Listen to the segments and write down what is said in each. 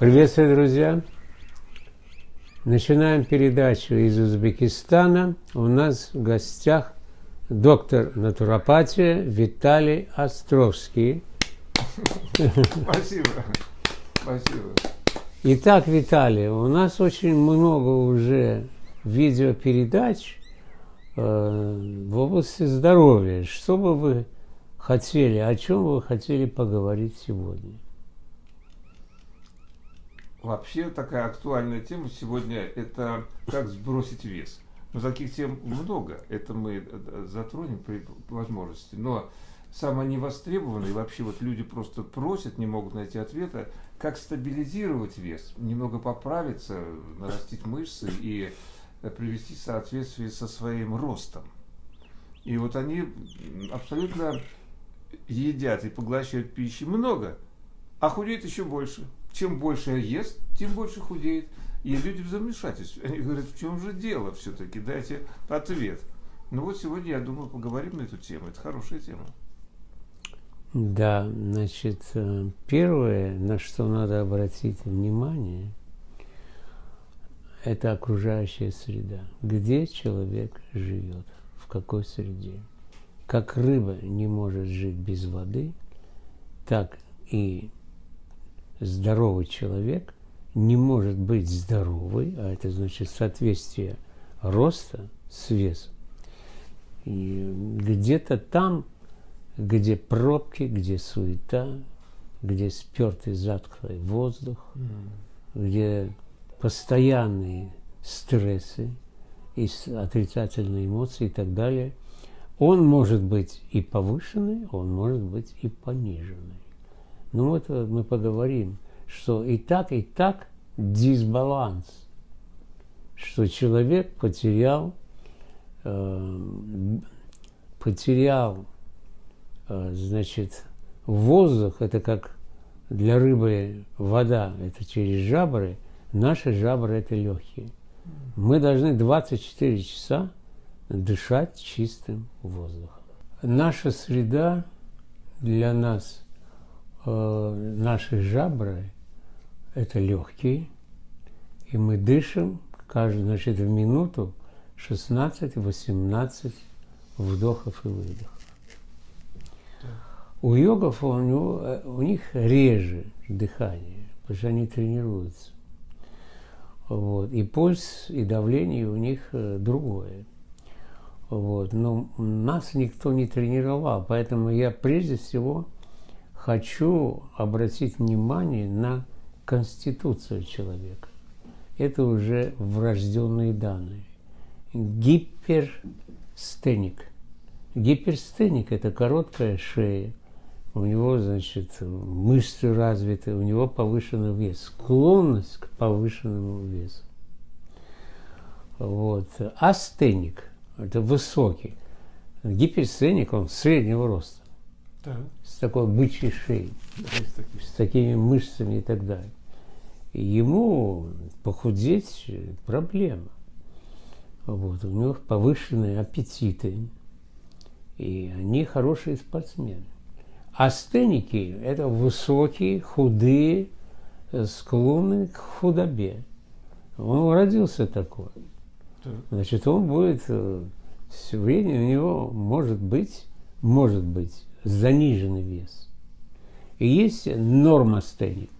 Приветствую, друзья! Начинаем передачу из Узбекистана. У нас в гостях доктор натуропатии Виталий Островский. Спасибо. Спасибо. Итак, Виталий, у нас очень много уже видеопередач э, в области здоровья. Что бы вы хотели, о чем вы хотели поговорить сегодня? Вообще такая актуальная тема сегодня – это как сбросить вес. Но таких тем много, это мы э, затронем при возможности. Но самое невостребованное, и вообще вот люди просто просят, не могут найти ответа, как стабилизировать вес, немного поправиться, нарастить мышцы и э, привести в соответствие со своим ростом. И вот они абсолютно едят и поглощают пищи много, а худеют еще больше – чем больше ест, тем больше худеет. И люди в замешательстве. Они говорят, в чем же дело все-таки? Дайте ответ. Ну вот сегодня, я думаю, поговорим на эту тему. Это хорошая тема. Да, значит, э, первое, на что надо обратить внимание, это окружающая среда. Где человек живет, в какой среде. Как рыба не может жить без воды, так и здоровый человек не может быть здоровый, а это значит соответствие роста с весом. И где-то там, где пробки, где суета, где спертый затхлый воздух, mm. где постоянные стрессы и отрицательные эмоции и так далее, он может быть и повышенный, он может быть и пониженный. Ну вот э, мы поговорим, что и так, и так дисбаланс, что человек потерял, э, потерял, э, значит, воздух, это как для рыбы вода, это через жабры, наши жабры это легкие. Мы должны 24 часа дышать чистым воздухом. Наша среда для нас – э, наши жабры – это легкие, и мы дышим каждую, значит, в минуту 16-18 вдохов и выдохов. У йогов у, него, э, у них реже дыхание, потому что они тренируются. Вот. И пульс, и давление у них э, другое. Вот. Но нас никто не тренировал, поэтому я прежде всего – хочу обратить внимание на конституцию человека. Это уже врожденные данные. Гиперстеник. Гиперстеник – это короткая шея, у него, значит, мышцы развиты, у него повышенный вес, склонность к повышенному весу. Вот. Астеник – это высокий. Гиперстеник, он среднего роста так. с такой бычьей шеей, с, с такими мышцами и так далее. Ему похудеть проблема. Вот, у него повышенные аппетиты, и они хорошие спортсмены. Астеники – это высокие, худые, склонные к худобе. Он родился такой. Значит, он будет э, все время у него может быть, может быть заниженный вес. И есть нормостеник.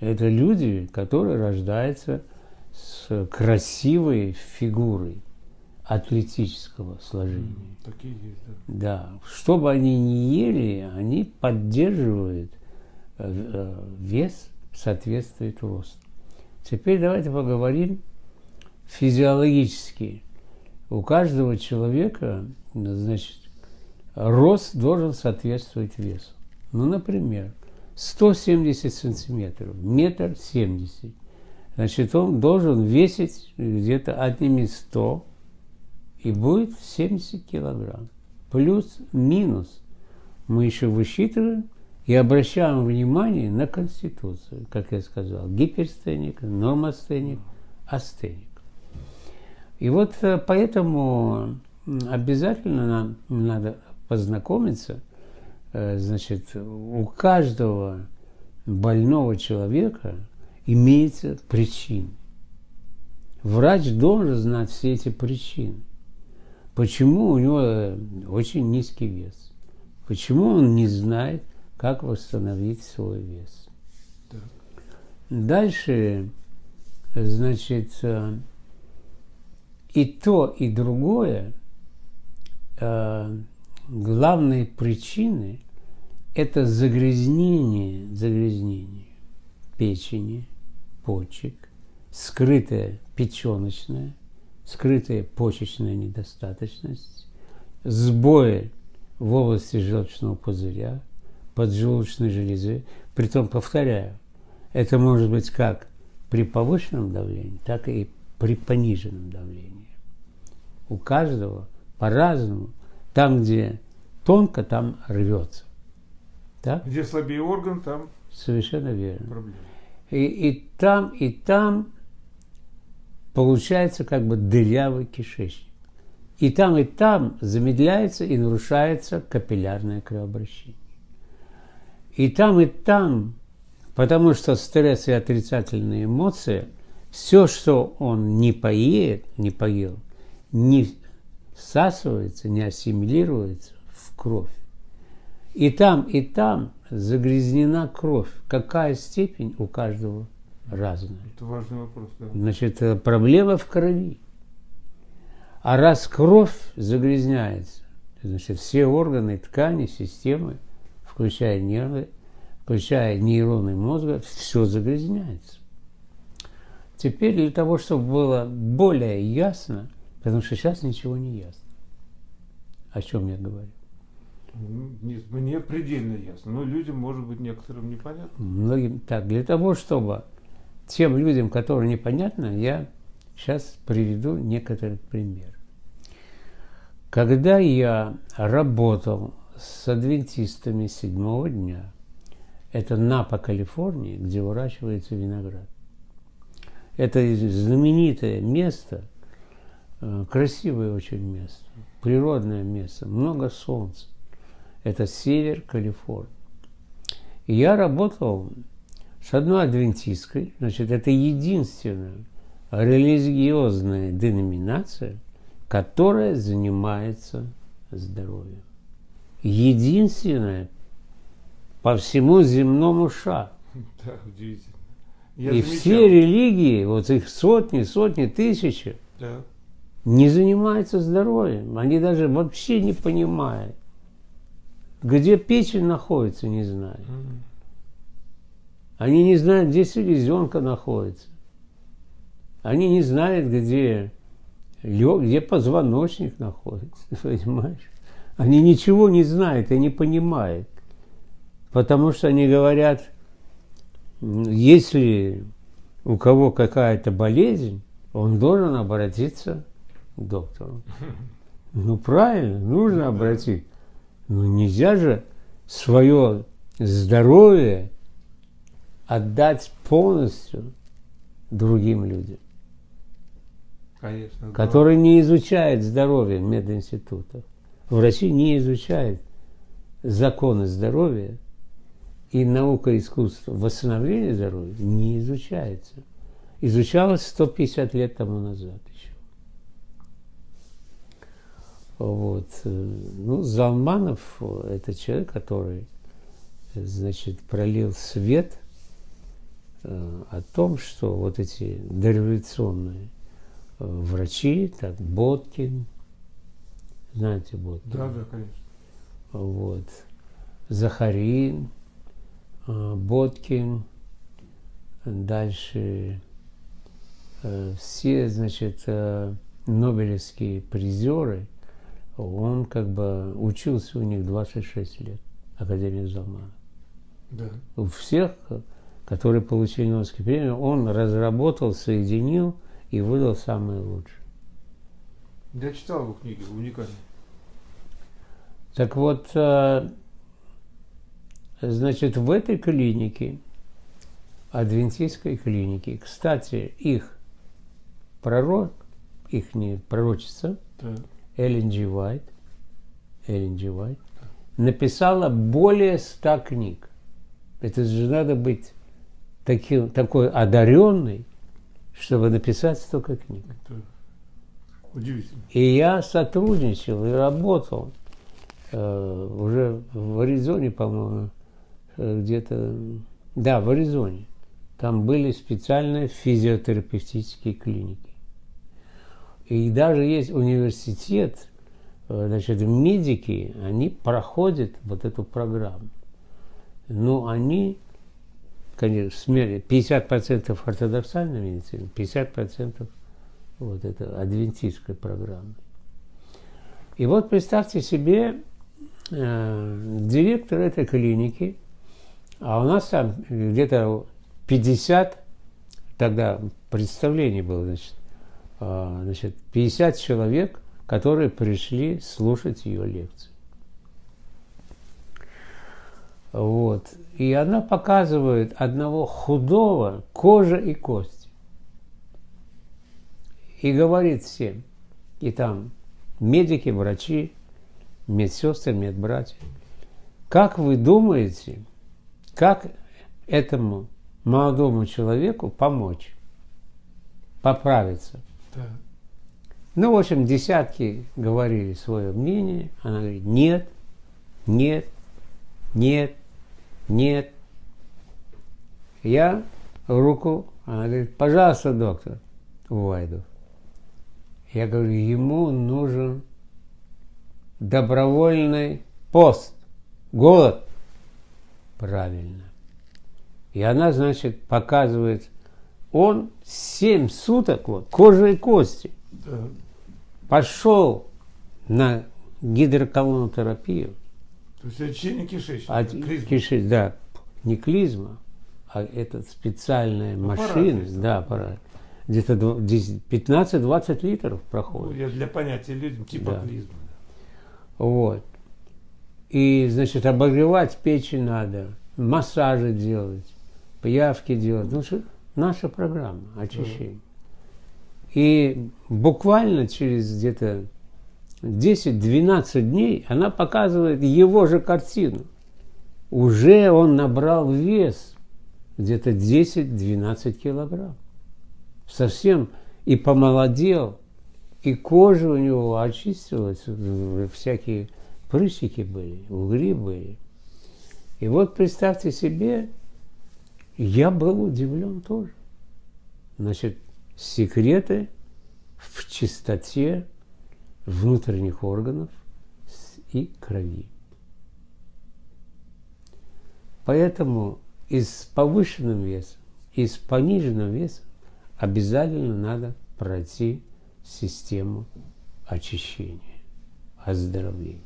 Это люди, которые рождаются с красивой фигурой атлетического сложения. Такие есть, да. Да. Что бы они ни ели, они поддерживают э, э, вес, соответствует росту. Теперь давайте поговорим физиологически. У каждого человека, значит, рост должен соответствовать весу. Ну, например, 170 сантиметров, метр семьдесят. Значит, он должен весить где-то отними 100 и будет 70 килограмм. Плюс-минус мы еще высчитываем и обращаем внимание на Конституцию, как я сказал, гиперстеник, нормостеник, астеник. И вот э, поэтому обязательно нам надо познакомиться, э, значит, у каждого больного человека имеется причины. Врач должен знать все эти причины. Почему у него э, очень низкий вес? Почему он не знает, как восстановить свой вес? Так. Дальше, значит, э, и то, и другое, главные причины – это загрязнение, загрязнение печени, почек, скрытая печеночная, скрытая почечная недостаточность, сбои в области желчного пузыря, поджелудочной железы. Притом, повторяю, это может быть как при повышенном давлении, так и при пониженном давлении. У каждого по-разному. Там, где тонко, там рвется. Так? Где слабее орган, там Совершенно верно. Проблема. И, и там, и там получается как бы дырявый кишечник. И там, и там замедляется и нарушается капиллярное кровообращение. И там, и там, потому что стресс и отрицательные эмоции, все, что он не поеет, не поел, не всасывается, не ассимилируется в кровь. И там, и там загрязнена кровь. Какая степень у каждого разная. Это важный вопрос, да. Значит, э, проблема в крови. А раз кровь загрязняется, значит, все органы, ткани, системы, включая нервы, включая нейроны мозга, все загрязняется. Теперь для того, чтобы было более ясно, потому что сейчас ничего не ясно. О чем я говорю? Нет, мне предельно ясно, но людям, может быть, некоторым непонятно. Многим так. Для того, чтобы тем людям, которым непонятно, я сейчас приведу некоторый пример. Когда я работал с адвентистами седьмого дня, это Напа, Калифорния, где выращивается виноград. Это знаменитое место, красивое очень место, природное место, много солнца. Это север Калифорнии. И я работал с одной адвентисткой, значит, это единственная религиозная деноминация, которая занимается здоровьем. Единственная по всему земному шару. Да, удивительно. Я и замечал. все религии, вот их сотни, сотни, тысячи, да. Не занимаются здоровьем. Они даже вообще не понимают. Где печень находится, не знают. Они не знают, где селезенка находится. Они не знают, где, где позвоночник находится, понимаешь? Они ничего не знают и не понимают. Потому что они говорят, если у кого какая-то болезнь, он должен обратиться доктору. Ну правильно, нужно обратиться. Но нельзя же свое здоровье отдать полностью другим людям. Конечно, которые не изучают здоровье в мединститутах. В России не изучают законы здоровья и наука искусства восстановления здоровья не изучается. Изучалось 150 лет тому назад. Вот. Ну, Залманов – это человек, который, значит, пролил свет э, о том, что вот эти дореволюционные э, врачи, так, Боткин, знаете Боткин? Да, да, конечно. Вот. Захарин, э, Боткин, дальше все, значит, нобелевские призеры – он как бы учился у них 26 лет, Академия Залмана. Да. У всех, которые получили Нобелевскую премию, он разработал, соединил и выдал самое лучшее. Я читал его книги, уникальные. Так вот, э, значит, в этой клинике, адвентистской клинике, кстати, их пророк, их не пророчица, да Эллен Джи Уайт, Эллен Джи Уайт, написала более ста книг. Это же надо быть таким, такой одаренный, чтобы написать столько книг. Это удивительно. И я сотрудничал и работал э, уже в Аризоне, по-моему, э, где-то, да, в Аризоне. Там были специальные физиотерапевтические клиники. И даже есть университет, э, значит, медики, они проходят вот эту программу. Но они, конечно, 50% ортодоксальной медицины, 50% вот это адвентистской программы. И вот представьте себе, э, директор этой клиники, а у нас там где-то 50, тогда представление было, значит, значит, 50 человек, которые пришли слушать ее лекции. Вот. И она показывает одного худого, кожа и кости. И говорит всем, и там медики, врачи, медсестры, медбратья, как вы думаете, как этому молодому человеку помочь, поправиться? Ну, в общем, десятки говорили свое мнение. Она говорит, нет, нет, нет, нет. Я руку, она говорит, пожалуйста, доктор Вайдов. Я говорю, ему нужен добровольный пост, голод. Правильно. И она, значит, показывает, он семь суток, вот, кожа и кости, да. пошел на гидроколонотерапию. То есть очищение кишечника. От, кишеч, да, не клизма, а это специальная аппарат машина, есть, да, аппарат. Где-то 15-20 литров проходит. Ну, я для понятия людям типа да. клизма. Вот. И, значит, обогревать печень надо, массажи делать, пиявки делать. Ну, что наша программа очищения. И буквально через где-то 10-12 дней она показывает его же картину. Уже он набрал вес где-то 10-12 килограмм. Совсем и помолодел, и кожа у него очистилась, всякие прыщики были, угри были. И вот представьте себе, я был удивлен тоже. Значит, секреты в чистоте внутренних органов и крови. Поэтому и с повышенным весом, и с пониженным весом обязательно надо пройти систему очищения, оздоровления.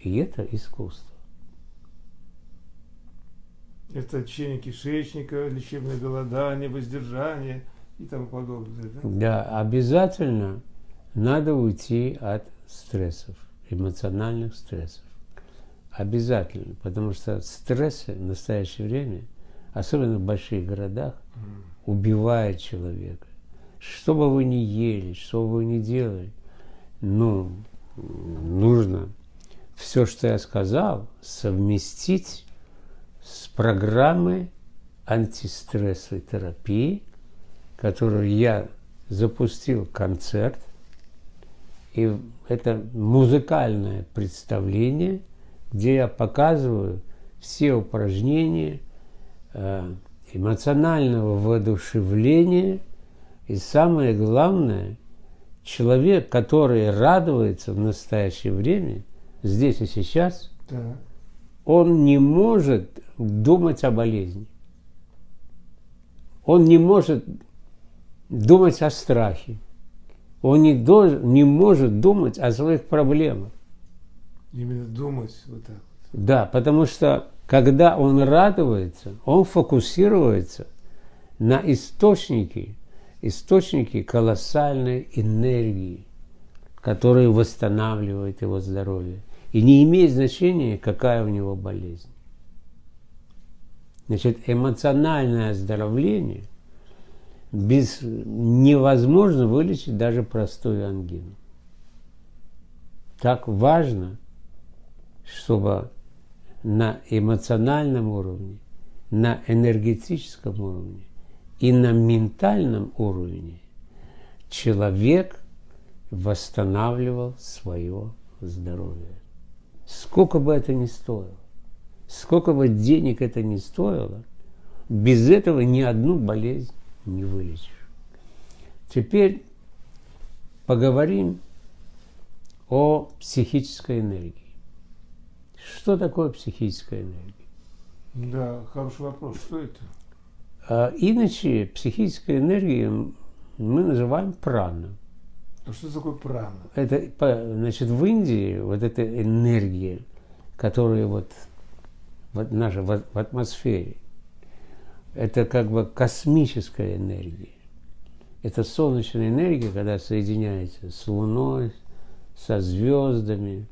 И это искусство. Это очищение кишечника, лечебное голодание, воздержание и тому подобное. Да, да обязательно надо уйти от стрессов, эмоциональных стрессов. Обязательно, потому что стрессы в настоящее время, особенно в больших городах, убивают человека. Что бы вы ни ели, что бы вы ни делали, ну, нужно все, что я сказал, совместить с программой антистрессовой терапии, которую я запустил концерт – и это музыкальное представление, где я показываю все упражнения э, эмоционального воодушевления. И самое главное, человек, который радуется в настоящее время, здесь и сейчас, да. Он не может думать о болезни. Он не может думать о страхе он не, должен, не может думать о своих проблемах. Именно думать вот так. Да, потому что когда он радуется, он фокусируется на источнике, источнике колоссальной энергии, которая восстанавливает его здоровье. И не имеет значения, какая у него болезнь. Значит, эмоциональное оздоровление – без, невозможно вылечить даже простую ангину. Так важно, чтобы на эмоциональном уровне на энергетическом уровне и на ментальном уровне человек восстанавливал свое здоровье. Сколько бы это ни стоило, сколько бы денег это ни стоило, без этого ни одну болезнь не вылечишь. Теперь поговорим о психической энергии. Что такое психическая энергия? Да, хороший вопрос. Что это? А, иначе психическая энергия мы называем прана. А что такое прана? Это, значит, в Индии вот эта энергия, которая вот, вот наша в, в атмосфере, это как бы космическая энергия. Это солнечная энергия, когда соединяется с Луной, со звездами,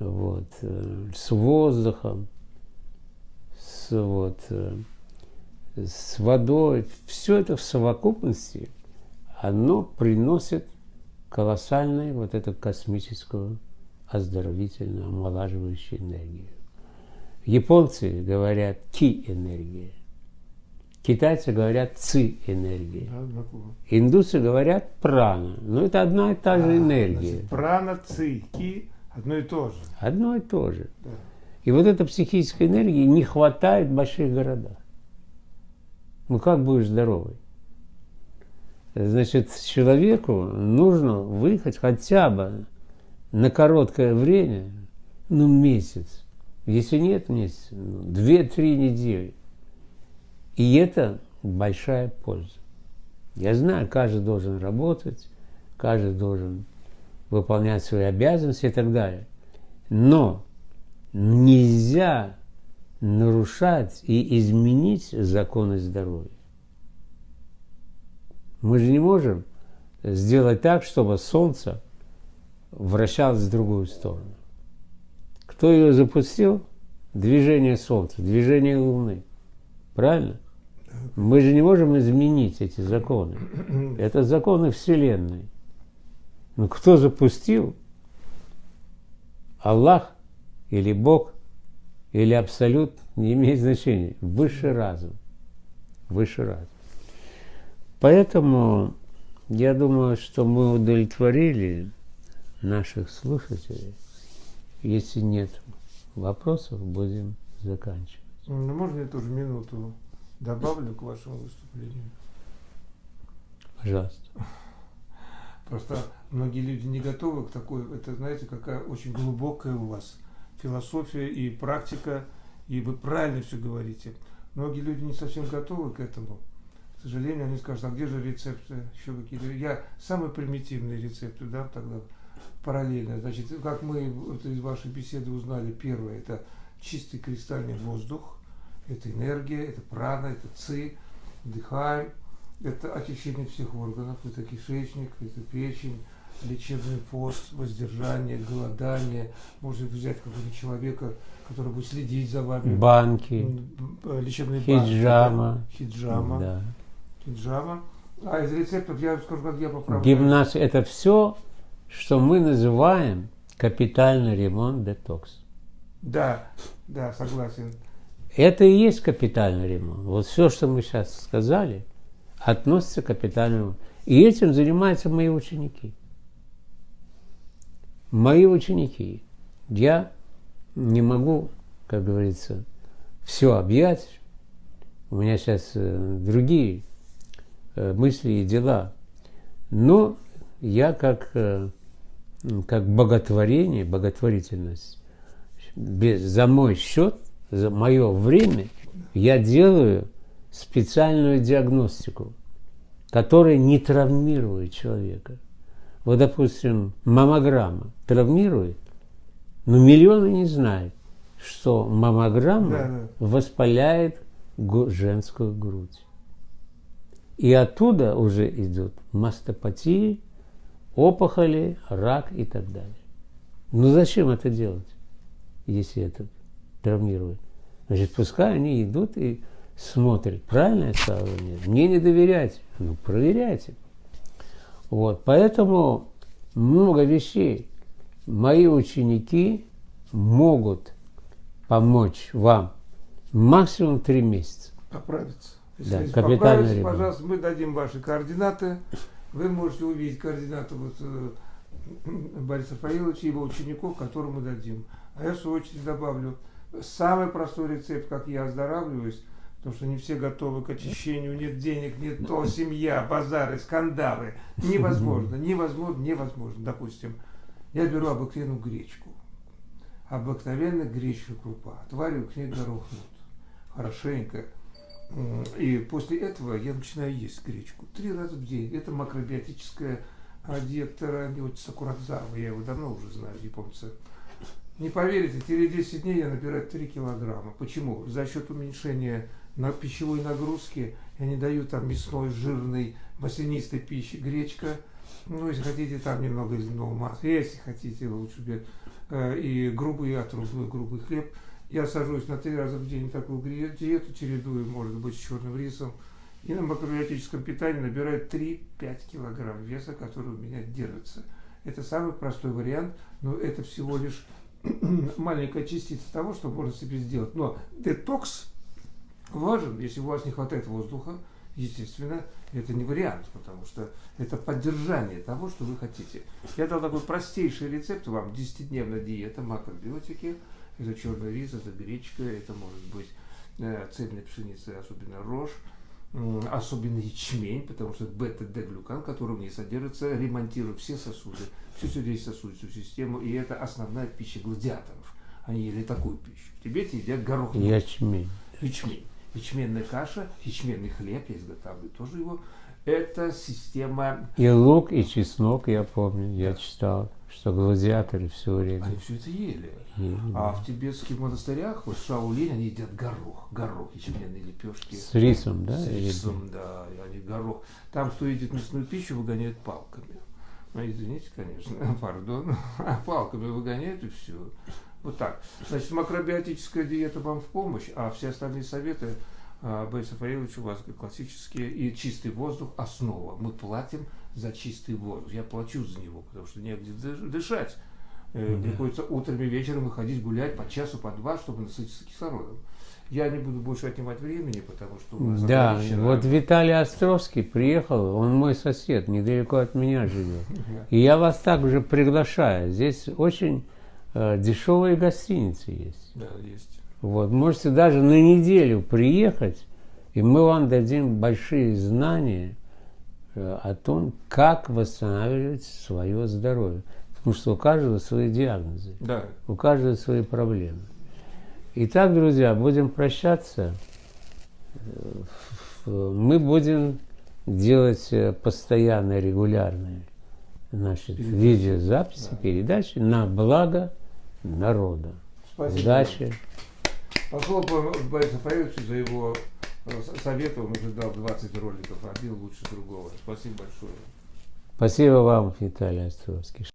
вот, э, с воздухом, с, вот, э, с водой. Все это в совокупности, оно приносит колоссальную вот эту космическую оздоровительную, омолаживающую энергию. Японцы говорят ки-энергия. Китайцы говорят ци-энергия. Индусы говорят прана. Но это одна и та же а, энергия. Значит, прана, ци, ки одно и то же. Одно и то же. Да. И вот этой психической энергии не хватает в больших городах. Ну как будешь здоровый? Значит, человеку нужно выехать хотя бы на короткое время, ну, месяц. Если нет месяца, ну, две-три недели. И это большая польза. Я знаю, каждый должен работать, каждый должен выполнять свои обязанности и так далее. Но нельзя нарушать и изменить законы здоровья. Мы же не можем сделать так, чтобы Солнце вращалось в другую сторону. Кто ее запустил? Движение Солнца, движение Луны. Правильно? Мы же не можем изменить эти законы. Это законы Вселенной. Но кто запустил? Аллах или Бог или Абсолют не имеет значения. Высший разум. Высший разум. Поэтому я думаю, что мы удовлетворили наших слушателей. Если нет вопросов, будем заканчивать. Ну, можно я тоже минуту добавлю к вашему выступлению? Пожалуйста. Просто многие люди не готовы к такой, это знаете, какая очень глубокая у вас философия и практика, и вы правильно все говорите. Многие люди не совсем готовы к этому сожалению, они скажут, а где же рецепты еще какие-то? Я самые примитивные рецепты дам тогда параллельно. Значит, как мы это из вашей беседы узнали, первое, это чистый кристальный воздух, это энергия, это прана, это ци, дыхаем, это очищение всех органов, это кишечник, это печень, лечебный пост, воздержание, голодание, может взять какого-то человека, который будет следить за вами. Банки. Лечебные хиджама. банки. Хиджама. Да. Джава. А из рецептов я скажу, как я поправляю. Гимнастика – это все, что мы называем капитальный ремонт детокс. Да, да, согласен. Это и есть капитальный ремонт. Вот все, что мы сейчас сказали, относится к капитальному. И этим занимаются мои ученики. Мои ученики. Я не могу, как говорится, все объять. У меня сейчас э, другие мысли и дела. Но я как, э, как боготворение, боготворительность, без, за мой счет, за мое время, я делаю специальную диагностику, которая не травмирует человека. Вот, допустим, маммограмма травмирует, но миллионы не знают, что маммограмма да, да. воспаляет женскую грудь. И оттуда уже идут мастопатии, опухоли, рак и так далее. Ну зачем это делать, если это травмирует? Значит, пускай они идут и смотрят, правильно я сказал нет. Мне не доверяйте, ну проверяйте. Вот, поэтому много вещей. Мои ученики могут помочь вам Максимум три месяца. Поправиться. Да, Если поправитесь, ремонт. пожалуйста, мы дадим ваши координаты. Вы можете увидеть координаты вот, э, Бориса Рафаиловича и его учеников, которым мы дадим. А я, в свою очередь, добавлю самый простой рецепт, как я оздоравливаюсь, потому что не все готовы к очищению, нет денег, нет то, семья, базары, скандалы. Невозможно, невозможно, невозможно. Допустим, я беру обыкновенную гречку. Обыкновенная гречка крупа. Отвариваю к ней горох нут. Хорошенько. М, И после этого я начинаю есть гречку. Три раза в день. Это макробиотическая диета Ньотиса Курадзава. Я его давно уже знаю, японца. Не поверите, через 10 дней я набираю 3 килограмма. Почему? За счет уменьшения на пищевой нагрузки я не даю там мясной, жирной, маслянистой пищи, гречка. Ну, если хотите, там немного льняного масла. Если хотите, лучше бы э, и грубый отрубной грубый хлеб. Я сажусь на три раза в день такую диету, чередую, может быть, с черным рисом. И на макробиотическом питании набираю 3-5 килограмм веса, который у меня держится. Это самый простой вариант, но это всего лишь маленькая частица того, что можно себе сделать. Но детокс важен, если у вас не хватает воздуха, естественно, это не вариант, потому что это поддержание того, что вы хотите. Я дал такой простейший рецепт вам, 10-дневная диета, макробиотики, это черный рис, это гречка, это может быть э, цельная пшеница, особенно рожь, особенно ячмень, потому что бета-д-глюкан, который в ней содержится, ремонтирует все сосуды, всю сердечно-сосудистую систему, и это основная пища гладиаторов. Они ели такую пищу. В Тибете едят горох. Ячмень. Ячмень. Ячменная каша, ячменный хлеб, я изготавливаю тоже его. Это система... И лук, и чеснок, я помню, я читал, что гладиаторы все время Они все это ели. ели. А в тибетских монастырях, вот в Шаолинь, они едят горох. Горох, ячменные лепешки. С рисом, да? С или- рисом, да, и они горох. Там, кто едит мясную пищу, выгоняют палками. Ну, извините, конечно, пардон. Палками выгоняют и все. Вот так. Значит, макробиотическая диета вам в помощь, а все остальные советы а, Бориса Фаиловича у вас классические. И чистый воздух – основа. Мы платим за чистый воздух. Я плачу за него, потому что негде дыш- дышать. Э, Да. Приходится утром и вечером выходить гулять по часу, по два, чтобы насытиться кислородом. Я не буду больше отнимать времени, потому что у нас Да, ограничено. вот Виталий Островский приехал, он мой сосед, недалеко от меня живет. И я вас также приглашаю. Здесь очень э, дешевые гостиницы есть. Да, есть. Вот, можете даже на неделю приехать, и мы вам дадим большие знания э, о том, как восстанавливать свое здоровье. Потому что у каждого свои диагнозы, Да. у каждого свои проблемы. Итак, друзья, будем прощаться. Э, Мы будем делать э, постоянно регулярные Передачи. видеозаписи, Да. передачи на благо народа. Спасибо. Удачи! Похлопаем Бориса Фаиловича за его э, советы. Он уже дал 20 роликов, один лучше другого. Спасибо большое. Спасибо вам, Виталий Островский.